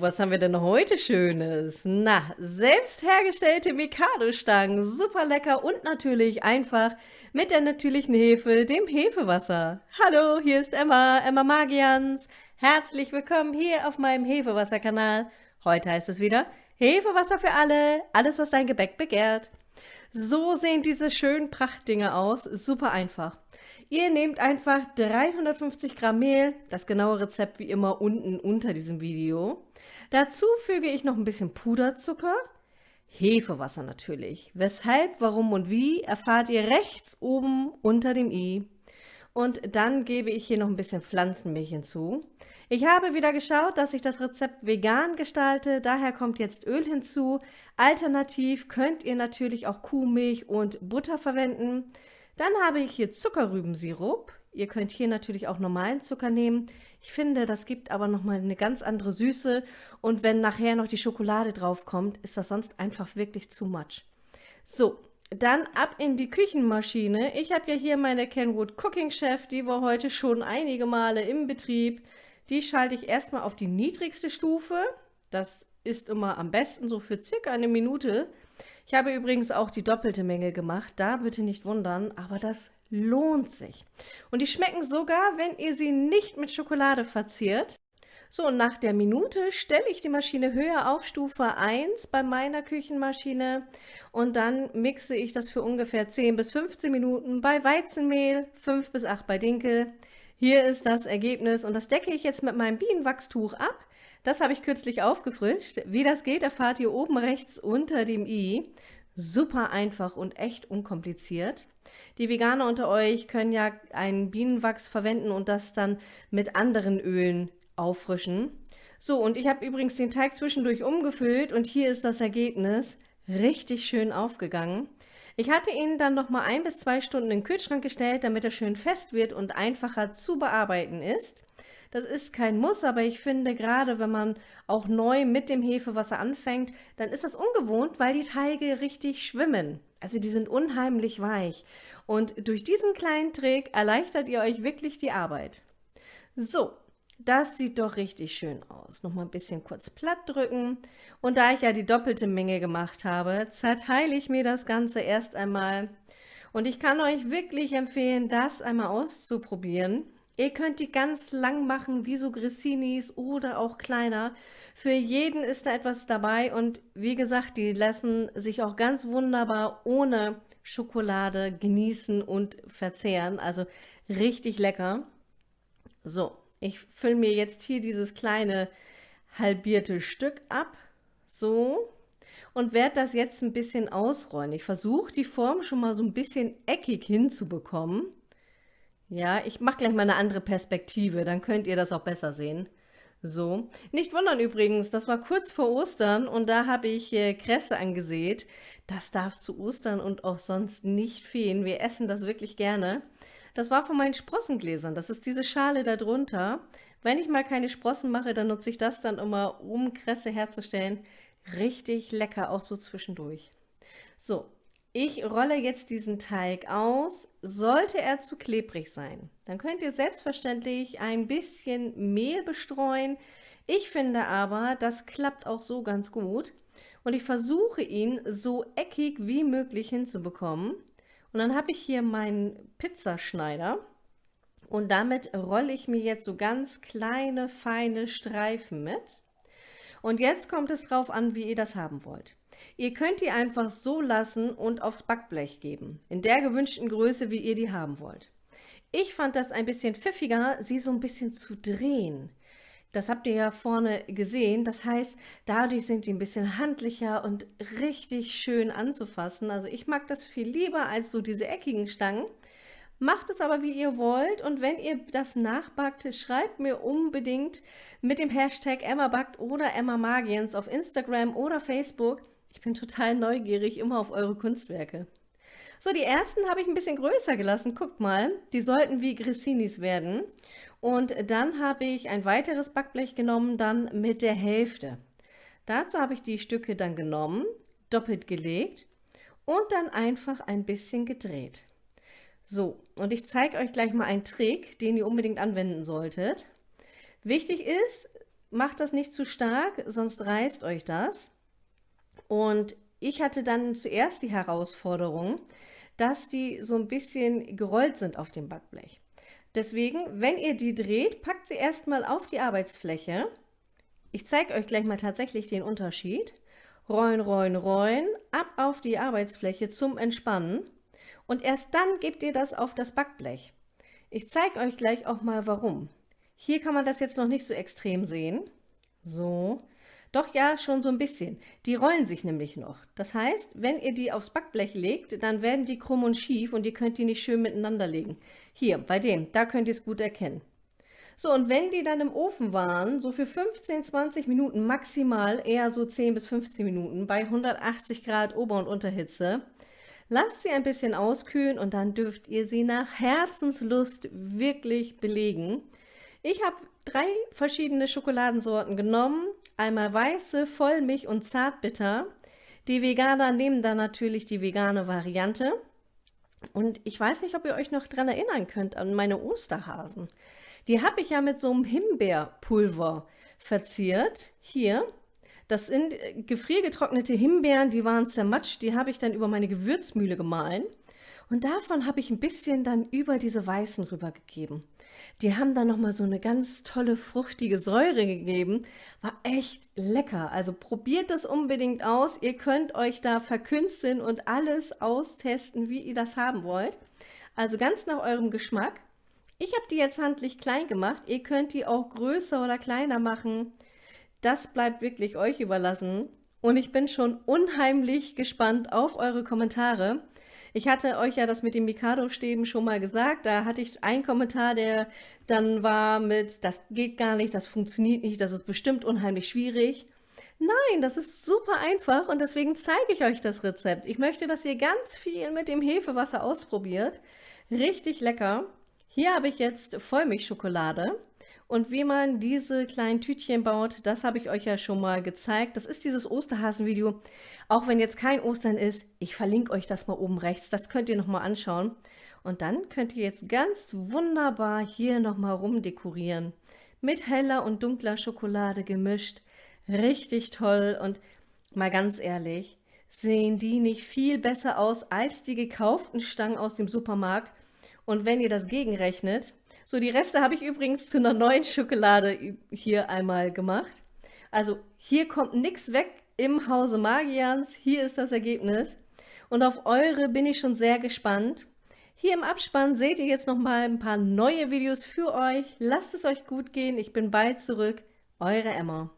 was haben wir denn heute Schönes? Na, selbst hergestellte Mikado-Stangen, super lecker und natürlich einfach mit der natürlichen Hefe, dem Hefewasser. Hallo, hier ist Emma, Emma Magians. Herzlich willkommen hier auf meinem Hefewasser-Kanal. Heute heißt es wieder Hefewasser für alle, alles was dein Gebäck begehrt. So sehen diese schönen Prachtdinge aus, super einfach. Ihr nehmt einfach 350 Gramm Mehl, das genaue Rezept wie immer unten unter diesem Video. Dazu füge ich noch ein bisschen Puderzucker, Hefewasser natürlich. Weshalb, warum und wie erfahrt ihr rechts oben unter dem i. Und dann gebe ich hier noch ein bisschen Pflanzenmilch hinzu. Ich habe wieder geschaut, dass ich das Rezept vegan gestalte, daher kommt jetzt Öl hinzu. Alternativ könnt ihr natürlich auch Kuhmilch und Butter verwenden. Dann habe ich hier Zuckerrübensirup. Ihr könnt hier natürlich auch normalen Zucker nehmen. Ich finde, das gibt aber nochmal eine ganz andere Süße. Und wenn nachher noch die Schokolade drauf kommt, ist das sonst einfach wirklich zu much. So, dann ab in die Küchenmaschine. Ich habe ja hier meine Kenwood Cooking Chef, die war heute schon einige Male im Betrieb. Die schalte ich erstmal auf die niedrigste Stufe. Das ist immer am besten so für circa eine Minute. Ich habe übrigens auch die doppelte Menge gemacht, da bitte nicht wundern, aber das lohnt sich. Und die schmecken sogar, wenn ihr sie nicht mit Schokolade verziert. So, und nach der Minute stelle ich die Maschine höher auf Stufe 1 bei meiner Küchenmaschine und dann mixe ich das für ungefähr 10 bis 15 Minuten bei Weizenmehl, 5 bis 8 bei Dinkel. Hier ist das Ergebnis und das decke ich jetzt mit meinem Bienenwachstuch ab. Das habe ich kürzlich aufgefrischt. Wie das geht, erfahrt ihr oben rechts unter dem i. Super einfach und echt unkompliziert. Die Veganer unter euch können ja einen Bienenwachs verwenden und das dann mit anderen Ölen auffrischen. So, und ich habe übrigens den Teig zwischendurch umgefüllt und hier ist das Ergebnis. Richtig schön aufgegangen. Ich hatte ihn dann noch mal ein bis zwei Stunden in den Kühlschrank gestellt, damit er schön fest wird und einfacher zu bearbeiten ist. Das ist kein Muss, aber ich finde, gerade wenn man auch neu mit dem Hefewasser anfängt, dann ist das ungewohnt, weil die Teige richtig schwimmen. Also die sind unheimlich weich. Und durch diesen kleinen Trick erleichtert ihr euch wirklich die Arbeit. So, das sieht doch richtig schön aus. Nochmal ein bisschen kurz platt drücken. Und da ich ja die doppelte Menge gemacht habe, zerteile ich mir das Ganze erst einmal. Und ich kann euch wirklich empfehlen, das einmal auszuprobieren. Ihr könnt die ganz lang machen, wie so Grissinis oder auch kleiner. Für jeden ist da etwas dabei und wie gesagt, die lassen sich auch ganz wunderbar ohne Schokolade genießen und verzehren. Also richtig lecker. So, ich fülle mir jetzt hier dieses kleine halbierte Stück ab. So. Und werde das jetzt ein bisschen ausrollen. Ich versuche die Form schon mal so ein bisschen eckig hinzubekommen. Ja, ich mache gleich mal eine andere Perspektive, dann könnt ihr das auch besser sehen. So, nicht wundern übrigens, das war kurz vor Ostern und da habe ich äh, Kresse angesät. Das darf zu Ostern und auch sonst nicht fehlen. Wir essen das wirklich gerne. Das war von meinen Sprossengläsern. Das ist diese Schale da drunter. Wenn ich mal keine Sprossen mache, dann nutze ich das dann immer, um Kresse herzustellen. Richtig lecker, auch so zwischendurch. So, ich rolle jetzt diesen Teig aus. Sollte er zu klebrig sein, dann könnt ihr selbstverständlich ein bisschen Mehl bestreuen. Ich finde aber, das klappt auch so ganz gut. Und ich versuche ihn so eckig wie möglich hinzubekommen. Und dann habe ich hier meinen Pizzaschneider. Und damit rolle ich mir jetzt so ganz kleine, feine Streifen mit. Und jetzt kommt es drauf an, wie ihr das haben wollt. Ihr könnt die einfach so lassen und aufs Backblech geben, in der gewünschten Größe, wie ihr die haben wollt. Ich fand das ein bisschen pfiffiger, sie so ein bisschen zu drehen. Das habt ihr ja vorne gesehen. Das heißt, dadurch sind die ein bisschen handlicher und richtig schön anzufassen. Also ich mag das viel lieber als so diese eckigen Stangen. Macht es aber, wie ihr wollt. Und wenn ihr das nachbackt, schreibt mir unbedingt mit dem Hashtag EmmaBackt oder EmmaMagiens auf Instagram oder Facebook. Ich bin total neugierig immer auf eure Kunstwerke. So, die ersten habe ich ein bisschen größer gelassen. Guckt mal, die sollten wie Grissinis werden. Und dann habe ich ein weiteres Backblech genommen, dann mit der Hälfte. Dazu habe ich die Stücke dann genommen, doppelt gelegt und dann einfach ein bisschen gedreht. So, und ich zeige euch gleich mal einen Trick, den ihr unbedingt anwenden solltet. Wichtig ist, macht das nicht zu stark, sonst reißt euch das. Und ich hatte dann zuerst die Herausforderung, dass die so ein bisschen gerollt sind auf dem Backblech. Deswegen, wenn ihr die dreht, packt sie erstmal auf die Arbeitsfläche. Ich zeige euch gleich mal tatsächlich den Unterschied. Rollen, rollen, rollen, ab auf die Arbeitsfläche zum Entspannen. Und erst dann gebt ihr das auf das Backblech. Ich zeige euch gleich auch mal warum. Hier kann man das jetzt noch nicht so extrem sehen. So. Doch ja, schon so ein bisschen. Die rollen sich nämlich noch. Das heißt, wenn ihr die aufs Backblech legt, dann werden die krumm und schief und ihr könnt die nicht schön miteinander legen. Hier, bei dem, da könnt ihr es gut erkennen. So, und wenn die dann im Ofen waren, so für 15, 20 Minuten maximal, eher so 10 bis 15 Minuten, bei 180 Grad Ober- und Unterhitze, lasst sie ein bisschen auskühlen und dann dürft ihr sie nach Herzenslust wirklich belegen. Ich habe drei verschiedene Schokoladensorten genommen, einmal weiße, Vollmilch und Zartbitter. Die Veganer nehmen da natürlich die vegane Variante. Und ich weiß nicht, ob ihr euch noch daran erinnern könnt an meine Osterhasen. Die habe ich ja mit so einem Himbeerpulver verziert. Hier, das sind gefriergetrocknete Himbeeren, die waren zermatscht. Die habe ich dann über meine Gewürzmühle gemahlen. Und davon habe ich ein bisschen dann über diese weißen rübergegeben. Die haben dann nochmal so eine ganz tolle, fruchtige Säure gegeben. War echt lecker. Also probiert das unbedingt aus. Ihr könnt euch da verkünsteln und alles austesten, wie ihr das haben wollt. Also ganz nach eurem Geschmack. Ich habe die jetzt handlich klein gemacht. Ihr könnt die auch größer oder kleiner machen. Das bleibt wirklich euch überlassen. Und ich bin schon unheimlich gespannt auf eure Kommentare. Ich hatte euch ja das mit den Mikado-Stäben schon mal gesagt. Da hatte ich einen Kommentar, der dann war mit, das geht gar nicht, das funktioniert nicht, das ist bestimmt unheimlich schwierig. Nein, das ist super einfach und deswegen zeige ich euch das Rezept. Ich möchte, dass ihr ganz viel mit dem Hefewasser ausprobiert. Richtig lecker. Hier habe ich jetzt Vollmilchschokolade. Und wie man diese kleinen Tütchen baut, das habe ich euch ja schon mal gezeigt. Das ist dieses Osterhasen-Video. Auch wenn jetzt kein Ostern ist, ich verlinke euch das mal oben rechts. Das könnt ihr nochmal anschauen. Und dann könnt ihr jetzt ganz wunderbar hier nochmal rumdekorieren. Mit heller und dunkler Schokolade gemischt. Richtig toll und mal ganz ehrlich, sehen die nicht viel besser aus als die gekauften Stangen aus dem Supermarkt? Und wenn ihr das gegenrechnet, so die Reste habe ich übrigens zu einer neuen Schokolade hier einmal gemacht. Also hier kommt nichts weg im Hause Magians. Hier ist das Ergebnis. Und auf eure bin ich schon sehr gespannt. Hier im Abspann seht ihr jetzt noch mal ein paar neue Videos für euch. Lasst es euch gut gehen. Ich bin bald zurück. Eure Emma.